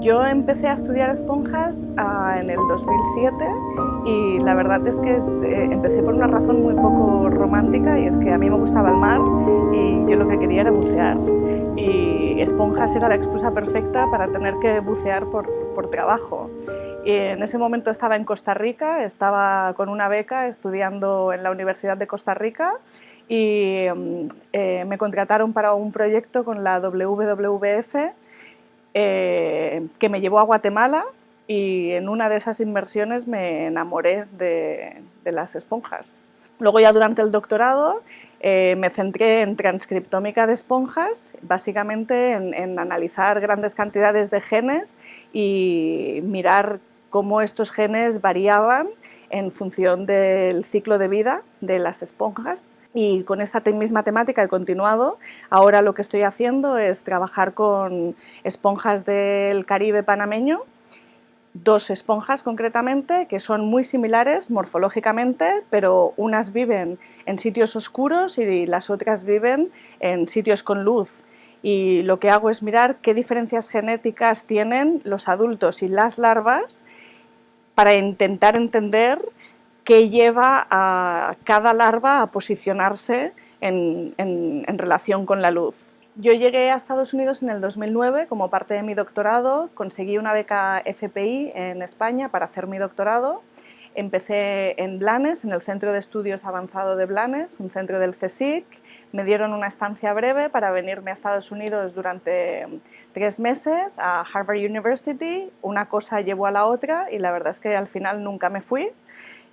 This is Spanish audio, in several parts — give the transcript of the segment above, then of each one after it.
Yo empecé a estudiar esponjas ah, en el 2007 y la verdad es que eh, empecé por una razón muy poco romántica y es que a mí me gustaba el mar y yo lo que quería era bucear y esponjas era la excusa perfecta para tener que bucear por, trabajo. Y en ese momento estaba en Costa Rica, estaba con una beca estudiando en la Universidad de Costa Rica y mm, eh, me contrataron para un proyecto con la WWF eh, que me llevó a Guatemala y en una de esas inmersiones me enamoré de, las esponjas. Luego ya durante el doctorado eh, me centré en transcriptómica de esponjas, básicamente en, analizar grandes cantidades de genes y mirar cómo estos genes variaban en función del ciclo de vida de las esponjas y con esta misma temática he continuado. Ahora lo que estoy haciendo es trabajar con esponjas del Caribe panameño, dos esponjas concretamente, que son muy similares morfológicamente, pero unas viven en sitios oscuros y las otras viven en sitios con luz. Y lo que hago es mirar qué diferencias genéticas tienen los adultos y las larvas para intentar entender que lleva a cada larva a posicionarse en, relación con la luz. Yo llegué a Estados Unidos en el 2009 como parte de mi doctorado, conseguí una beca FPI en España para hacer mi doctorado. Empecé en Blanes, en el Centro de Estudios Avanzado de Blanes, un centro del CSIC. Me dieron una estancia breve para venirme a Estados Unidos durante tres meses a Harvard University. Una cosa llevó a la otra y la verdad es que al final nunca me fui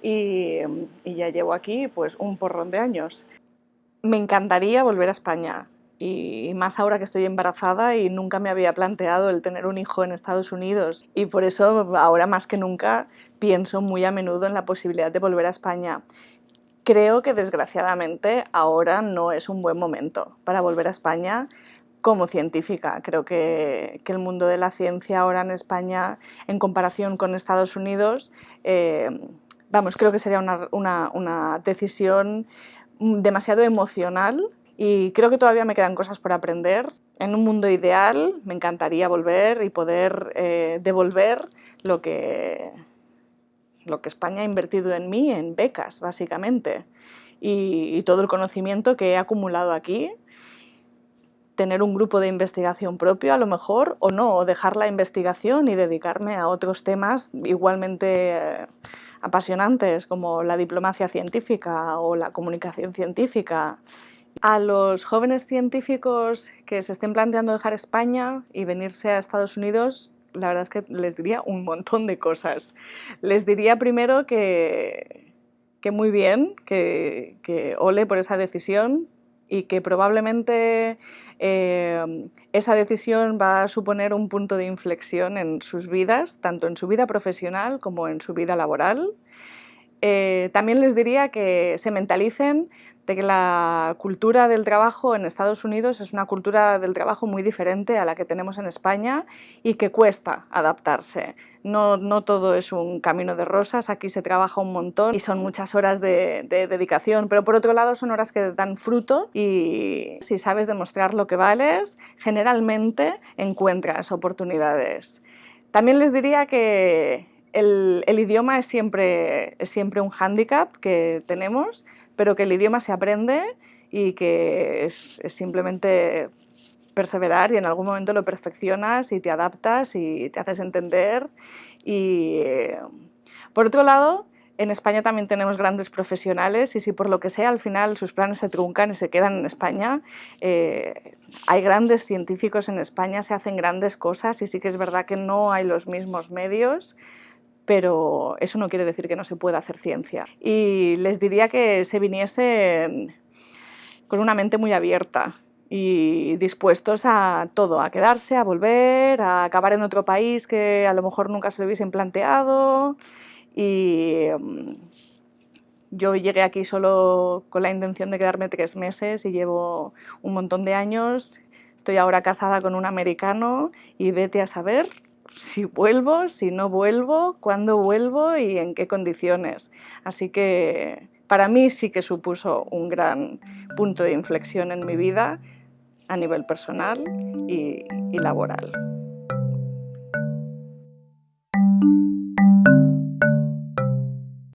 y, ya llevo aquí pues un porrón de años. Me encantaría volver a España y más ahora que estoy embarazada y nunca me había planteado el tener un hijo en Estados Unidos y por eso ahora más que nunca pienso muy a menudo en la posibilidad de volver a España. Creo que desgraciadamente ahora no es un buen momento para volver a España como científica. Creo que, el mundo de la ciencia ahora en España, en comparación con Estados Unidos, eh, vamos, creo que sería una, decisión demasiado emocional y creo que todavía me quedan cosas por aprender. En un mundo ideal me encantaría volver y poder eh, devolver lo que, lo que España ha invertido en mí, en becas, básicamente, y, todo el conocimiento que he acumulado aquí tener un grupo de investigación propio a lo mejor o no, o dejar la investigación y dedicarme a otros temas igualmente eh, apasionantes como la diplomacia científica o la comunicación científica. A los jóvenes científicos que se estén planteando dejar España y venirse a Estados Unidos, la verdad es que les diría un montón de cosas. Les diría primero que, que muy bien, que, que ole por esa decisión, y que probablemente eh, esa decisión va a suponer un punto de inflexión en sus vidas, tanto en su vida profesional como en su vida laboral. Eh, también les diría que se mentalicen de que la cultura del trabajo en Estados Unidos es una cultura del trabajo muy diferente a la que tenemos en España y que cuesta adaptarse. No, no todo es un camino de rosas, aquí se trabaja un montón y son muchas horas de, de dedicación, pero por otro lado son horas que dan fruto y si sabes demostrar lo que vales, generalmente encuentras oportunidades. También les diría que el, idioma es siempre, es siempre un hándicap que tenemos, pero que el idioma se aprende y que es, simplemente perseverar y en algún momento lo perfeccionas y te adaptas y te haces entender. Y por otro lado, en España también tenemos grandes profesionales y si por lo que sea al final sus planes se truncan y se quedan en España, eh, hay grandes científicos en España, se hacen grandes cosas y sí que es verdad que no hay los mismos medios, pero eso no quiere decir que no se pueda hacer ciencia. Y les diría que se viniesen con una mente muy abierta y dispuestos a todo, a quedarse, a volver, a acabar en otro país que a lo mejor nunca se lo hubiesen planteado. Y mm, yo llegué aquí solo con la intención de quedarme tres meses y llevo un montón de años. Estoy ahora casada con un americano y vete a saber si vuelvo, si no vuelvo, cuándo vuelvo y en qué condiciones. Así que para mí sí que supuso un gran punto de inflexión en mi vida a nivel personal y, laboral.